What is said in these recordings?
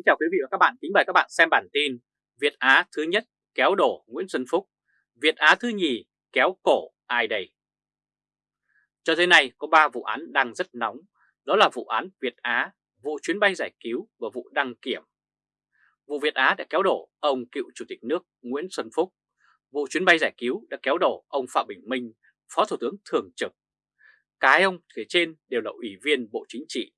Kính chào quý vị và các bạn, kính mời các bạn xem bản tin Việt Á thứ nhất kéo đổ Nguyễn Xuân Phúc, Việt Á thứ nhì kéo cổ ai đây? Cho tới nay có 3 vụ án đang rất nóng, đó là vụ án Việt Á, vụ chuyến bay giải cứu và vụ đăng kiểm. Vụ Việt Á đã kéo đổ ông cựu Chủ tịch nước Nguyễn Xuân Phúc, vụ chuyến bay giải cứu đã kéo đổ ông Phạm Bình Minh, Phó Thủ tướng Thường trực. Cái ông kể trên đều là ủy viên Bộ Chính trị.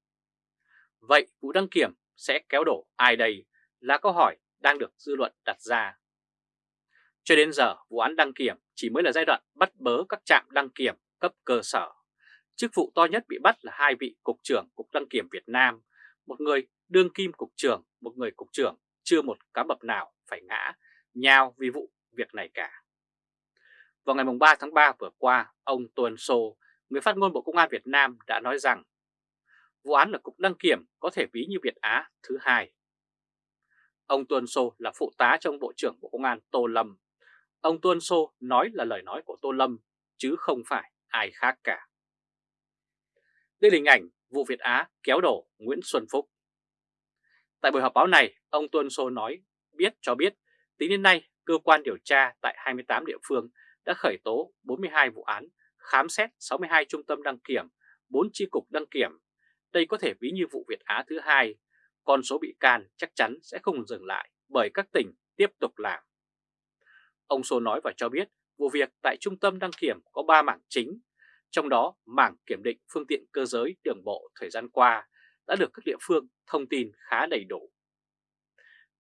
Vậy vụ đăng kiểm sẽ kéo đổ ai đây là câu hỏi đang được dư luận đặt ra. Cho đến giờ, vụ án đăng kiểm chỉ mới là giai đoạn bắt bớ các trạm đăng kiểm cấp cơ sở. Chức vụ to nhất bị bắt là hai vị cục trưởng Cục Đăng kiểm Việt Nam, một người đương kim cục trưởng, một người cục trưởng, chưa một cá bập nào phải ngã, nhào vì vụ việc này cả. Vào ngày 3 tháng 3 vừa qua, ông Tuần Sô, người phát ngôn Bộ Công an Việt Nam đã nói rằng vụ án là Cục Đăng Kiểm có thể ví như Việt Á thứ hai. Ông Tuân Sô là phụ tá trong Bộ trưởng Bộ Công an Tô Lâm. Ông Tuân Sô nói là lời nói của Tô Lâm, chứ không phải ai khác cả. Đây là hình ảnh vụ Việt Á kéo đổ Nguyễn Xuân Phúc. Tại buổi họp báo này, ông Tuân Sô nói biết cho biết tính đến nay cơ quan điều tra tại 28 địa phương đã khởi tố 42 vụ án, khám xét 62 trung tâm đăng kiểm, 4 chi cục đăng kiểm đây có thể ví như vụ Việt Á thứ hai, con số bị can chắc chắn sẽ không dừng lại bởi các tỉnh tiếp tục làm. Ông Sô nói và cho biết vụ việc tại trung tâm đăng kiểm có 3 mảng chính, trong đó mảng kiểm định phương tiện cơ giới đường bộ thời gian qua đã được các địa phương thông tin khá đầy đủ.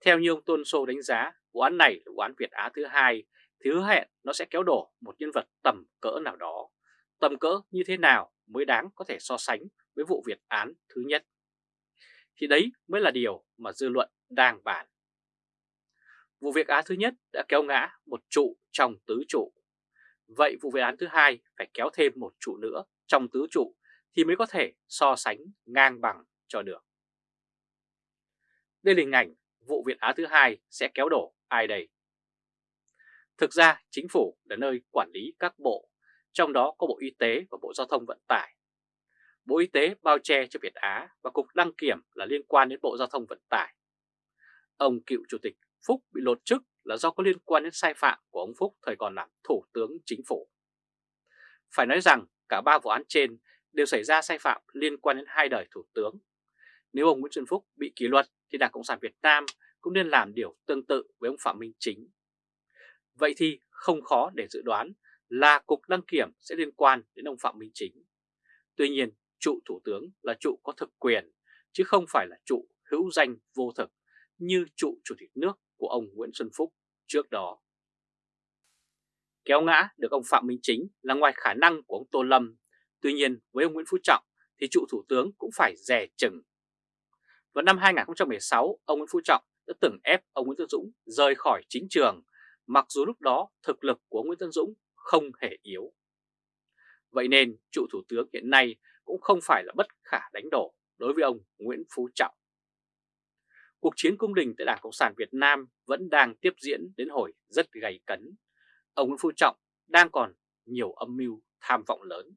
Theo như ông Tôn Sô đánh giá, vụ án này là vụ án Việt Á thứ hai thì hứa hẹn nó sẽ kéo đổ một nhân vật tầm cỡ nào đó. Tầm cỡ như thế nào mới đáng có thể so sánh với vụ Việt án thứ nhất. Thì đấy mới là điều mà dư luận đang bàn. Vụ việc án thứ nhất đã kéo ngã một trụ trong tứ trụ. Vậy vụ việc án thứ hai phải kéo thêm một trụ nữa trong tứ trụ thì mới có thể so sánh ngang bằng cho được. Đây là hình ảnh vụ Việt Á thứ hai sẽ kéo đổ ai đây? Thực ra chính phủ là nơi quản lý các bộ, trong đó có Bộ Y tế và Bộ Giao thông Vận tải Bộ Y tế bao che cho Việt Á và Cục Đăng Kiểm là liên quan đến Bộ Giao thông Vận tải. Ông cựu Chủ tịch Phúc bị lột chức là do có liên quan đến sai phạm của ông Phúc thời còn làm Thủ tướng Chính phủ. Phải nói rằng cả ba vụ án trên đều xảy ra sai phạm liên quan đến hai đời Thủ tướng. Nếu ông Nguyễn Xuân Phúc bị kỷ luật thì Đảng Cộng sản Việt Nam cũng nên làm điều tương tự với ông Phạm Minh Chính. Vậy thì không khó để dự đoán là Cục Đăng Kiểm sẽ liên quan đến ông Phạm Minh Chính. Tuy nhiên, trụ thủ tướng là trụ có thực quyền, chứ không phải là trụ hữu danh vô thực như trụ chủ tịch nước của ông Nguyễn Xuân Phúc trước đó. Kéo ngã được ông Phạm Minh Chính là ngoài khả năng của ông Tô Lâm, tuy nhiên với ông Nguyễn Phú Trọng thì trụ thủ tướng cũng phải rẻ chừng. Vào năm 2016, ông Nguyễn Phú Trọng đã từng ép ông Nguyễn Tân Dũng rời khỏi chính trường, mặc dù lúc đó thực lực của ông Nguyễn Tân Dũng không hề yếu. Vậy nên trụ thủ tướng hiện nay cũng không phải là bất khả đánh đổ đối với ông Nguyễn Phú Trọng. Cuộc chiến cung đình tại Đảng Cộng sản Việt Nam vẫn đang tiếp diễn đến hồi rất gay cấn. Ông Nguyễn Phú Trọng đang còn nhiều âm mưu tham vọng lớn.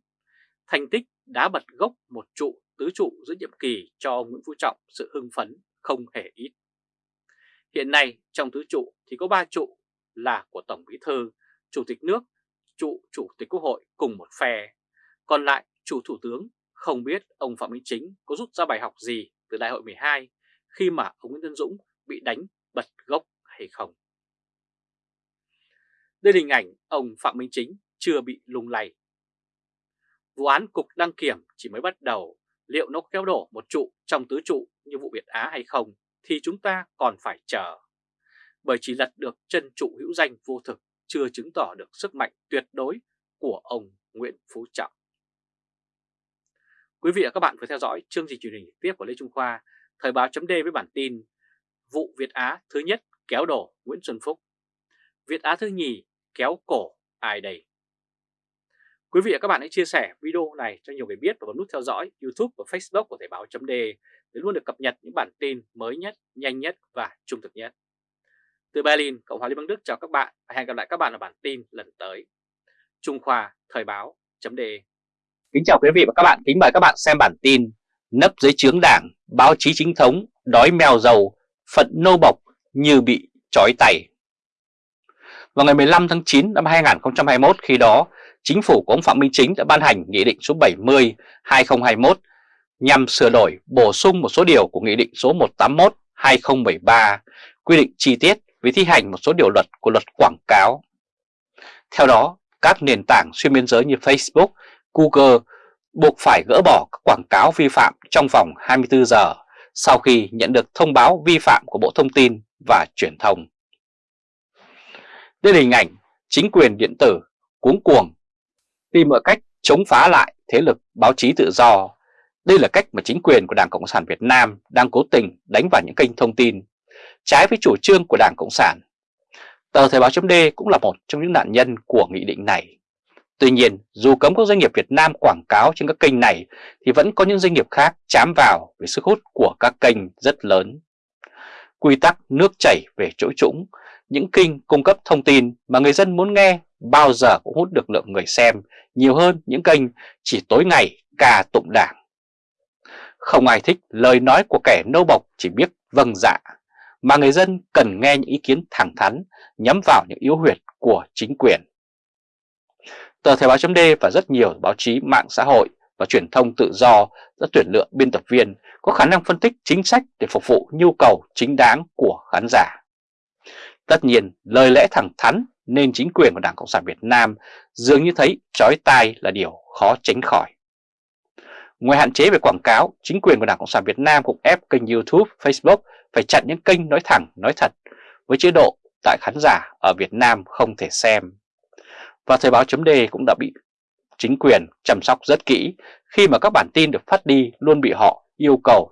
Thành tích đã bật gốc một trụ tứ trụ giữa nhiệm kỳ cho ông Nguyễn Phú Trọng sự hưng phấn không hề ít. Hiện nay trong tứ trụ thì có ba trụ là của Tổng Bí Thư, Chủ tịch nước, trụ Chủ tịch Quốc hội cùng một phe. Còn lại chủ Thủ tướng không biết ông Phạm Minh Chính có rút ra bài học gì từ đại hội 12 khi mà ông Nguyễn Tân Dũng bị đánh bật gốc hay không. Đây là hình ảnh ông Phạm Minh Chính chưa bị lung lay. Vụ án Cục Đăng Kiểm chỉ mới bắt đầu, liệu nó kéo đổ một trụ trong tứ trụ như vụ Việt Á hay không thì chúng ta còn phải chờ. Bởi chỉ lật được chân trụ hữu danh vô thực chưa chứng tỏ được sức mạnh tuyệt đối của ông Nguyễn Phú Trọng. Quý vị và các bạn vừa theo dõi chương trình truyền hình tiếp của Lê Trung Khoa, Thời báo chấm với bản tin Vụ Việt Á thứ nhất kéo đổ Nguyễn Xuân Phúc, Việt Á thứ nhì kéo cổ ai đây? Quý vị và các bạn hãy chia sẻ video này cho nhiều người biết và bấm nút theo dõi YouTube và Facebook của Thời báo chấm để luôn được cập nhật những bản tin mới nhất, nhanh nhất và trung thực nhất. Từ Berlin, Cộng hòa Liên bang Đức chào các bạn và hẹn gặp lại các bạn ở bản tin lần tới. Trung Khoa Thời báo chấm Kính chào quý vị và các bạn, kính mời các bạn xem bản tin Nấp dưới chướng đảng, báo chí chính thống, đói mèo dầu, phận nô bộc như bị trói tay. Vào ngày 15 tháng 9 năm 2021 khi đó, chính phủ của ông Phạm Minh Chính đã ban hành Nghị định số 70-2021 nhằm sửa đổi bổ sung một số điều của Nghị định số 181-2013 quy định chi tiết về thi hành một số điều luật của luật quảng cáo. Theo đó, các nền tảng xuyên biên giới như Facebook, Google buộc phải gỡ bỏ các quảng cáo vi phạm trong vòng 24 giờ sau khi nhận được thông báo vi phạm của Bộ Thông tin và Truyền thông. Đây là hình ảnh chính quyền điện tử cuống cuồng tìm mọi cách chống phá lại thế lực báo chí tự do. Đây là cách mà chính quyền của Đảng Cộng sản Việt Nam đang cố tình đánh vào những kênh thông tin trái với chủ trương của Đảng Cộng sản. Tờ Thời báo chấm cũng là một trong những nạn nhân của nghị định này. Tuy nhiên, dù cấm các doanh nghiệp Việt Nam quảng cáo trên các kênh này thì vẫn có những doanh nghiệp khác chám vào vì sức hút của các kênh rất lớn. Quy tắc nước chảy về chỗ trũng, những kênh cung cấp thông tin mà người dân muốn nghe bao giờ cũng hút được lượng người xem nhiều hơn những kênh chỉ tối ngày ca tụng đảng. Không ai thích lời nói của kẻ nâu bọc chỉ biết vâng dạ, mà người dân cần nghe những ý kiến thẳng thắn nhắm vào những yếu huyệt của chính quyền. Tờ Thời báo chấm và rất nhiều báo chí mạng xã hội và truyền thông tự do đã tuyển lựa biên tập viên có khả năng phân tích chính sách để phục vụ nhu cầu chính đáng của khán giả. Tất nhiên, lời lẽ thẳng thắn nên chính quyền của Đảng Cộng sản Việt Nam dường như thấy chói tai là điều khó tránh khỏi. Ngoài hạn chế về quảng cáo, chính quyền của Đảng Cộng sản Việt Nam cũng ép kênh YouTube, Facebook phải chặn những kênh nói thẳng, nói thật với chế độ tại khán giả ở Việt Nam không thể xem. Và Thời báo chấm cũng đã bị chính quyền chăm sóc rất kỹ khi mà các bản tin được phát đi luôn bị họ yêu cầu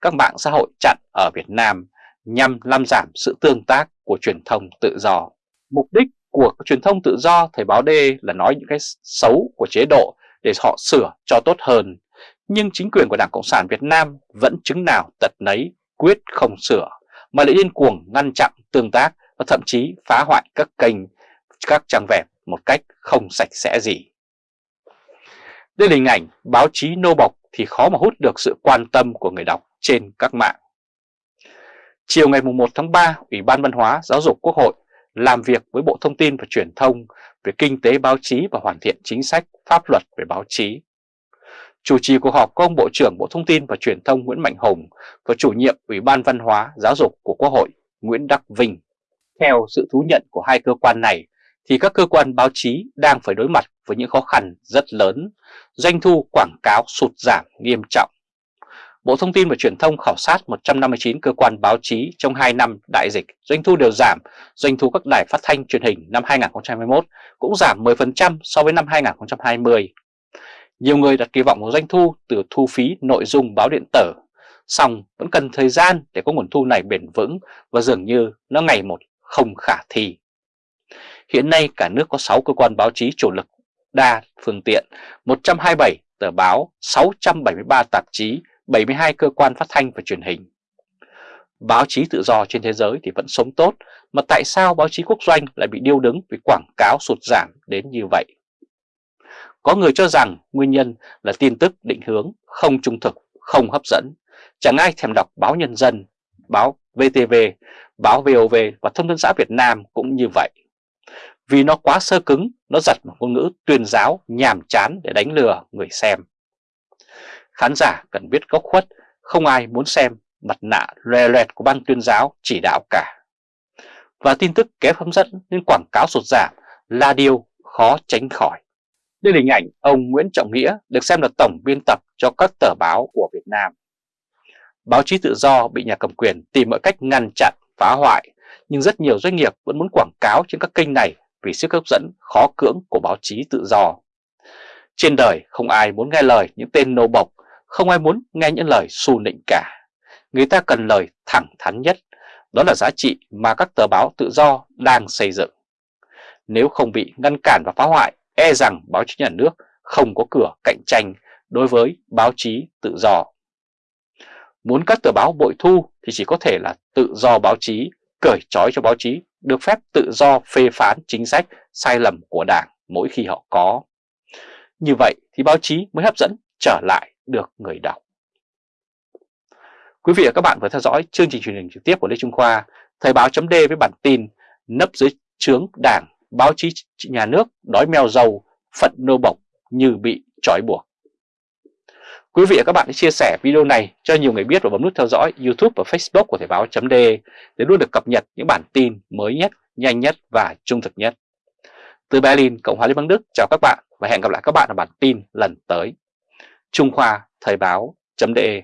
các mạng xã hội chặn ở Việt Nam nhằm làm giảm sự tương tác của truyền thông tự do. Mục đích của truyền thông tự do Thời báo D là nói những cái xấu của chế độ để họ sửa cho tốt hơn. Nhưng chính quyền của Đảng Cộng sản Việt Nam vẫn chứng nào tật nấy quyết không sửa mà lại điên cuồng ngăn chặn tương tác và thậm chí phá hoại các kênh, các trang web một cách không sạch sẽ gì. Đây là hình ảnh báo chí nô bộc thì khó mà hút được sự quan tâm của người đọc trên các mạng. Chiều ngày 1 tháng 3, Ủy ban Văn hóa Giáo dục Quốc hội làm việc với Bộ Thông tin và Truyền thông về kinh tế báo chí và hoàn thiện chính sách pháp luật về báo chí. Chủ trì cuộc họp có ông Bộ trưởng Bộ Thông tin và Truyền thông Nguyễn Mạnh Hùng và chủ nhiệm Ủy ban Văn hóa Giáo dục của Quốc hội Nguyễn Đắc Vinh. Theo sự thú nhận của hai cơ quan này thì các cơ quan báo chí đang phải đối mặt với những khó khăn rất lớn, doanh thu quảng cáo sụt giảm nghiêm trọng. Bộ Thông tin và Truyền thông khảo sát 159 cơ quan báo chí trong 2 năm đại dịch, doanh thu đều giảm, doanh thu các đài phát thanh truyền hình năm 2021 cũng giảm 10% so với năm 2020. Nhiều người đặt kỳ vọng vào doanh thu từ thu phí nội dung báo điện tử, song vẫn cần thời gian để có nguồn thu này bền vững và dường như nó ngày một không khả thi. Hiện nay cả nước có 6 cơ quan báo chí chủ lực đa phương tiện, 127 tờ báo, 673 tạp chí, 72 cơ quan phát thanh và truyền hình. Báo chí tự do trên thế giới thì vẫn sống tốt, mà tại sao báo chí quốc doanh lại bị điêu đứng vì quảng cáo sụt giảm đến như vậy? Có người cho rằng nguyên nhân là tin tức định hướng, không trung thực, không hấp dẫn. Chẳng ai thèm đọc báo Nhân dân, báo VTV, báo VOV và Thông tấn xã Việt Nam cũng như vậy. Vì nó quá sơ cứng, nó giật một ngôn ngữ tuyên giáo nhàm chán để đánh lừa người xem. Khán giả cần biết góc khuất, không ai muốn xem mặt nạ lòe loẹt của ban tuyên giáo chỉ đạo cả. Và tin tức kém hấp dẫn nên quảng cáo sụt giảm là điều khó tránh khỏi. Đây là hình ảnh ông Nguyễn Trọng Nghĩa được xem là tổng biên tập cho các tờ báo của Việt Nam. Báo chí tự do bị nhà cầm quyền tìm mọi cách ngăn chặn, phá hoại, nhưng rất nhiều doanh nghiệp vẫn muốn quảng cáo trên các kênh này vì sức hấp dẫn khó cưỡng của báo chí tự do. Trên đời không ai muốn nghe lời những tên nô bộc, không ai muốn nghe những lời xu nịnh cả. Người ta cần lời thẳng thắn nhất, đó là giá trị mà các tờ báo tự do đang xây dựng. Nếu không bị ngăn cản và phá hoại, e rằng báo chí nhà nước không có cửa cạnh tranh đối với báo chí tự do. Muốn các tờ báo bội thu thì chỉ có thể là tự do báo chí, cởi trói cho báo chí được phép tự do phê phán chính sách sai lầm của Đảng mỗi khi họ có. Như vậy thì báo chí mới hấp dẫn trở lại được người đọc. Quý vị và các bạn vừa theo dõi chương trình truyền hình trực tiếp của Lê Trung Khoa, Thời báo chấm với bản tin nấp dưới trướng đảng, báo chí nhà nước đói mèo dầu, phận nô bộc như bị trói buộc. Quý vị và các bạn hãy chia sẻ video này cho nhiều người biết và bấm nút theo dõi YouTube và Facebook của Thời báo chấm để luôn được cập nhật những bản tin mới nhất, nhanh nhất và trung thực nhất. Từ Berlin, Cộng hòa Liên bang Đức chào các bạn và hẹn gặp lại các bạn ở bản tin lần tới. Trung Khoa Thời Báo .de.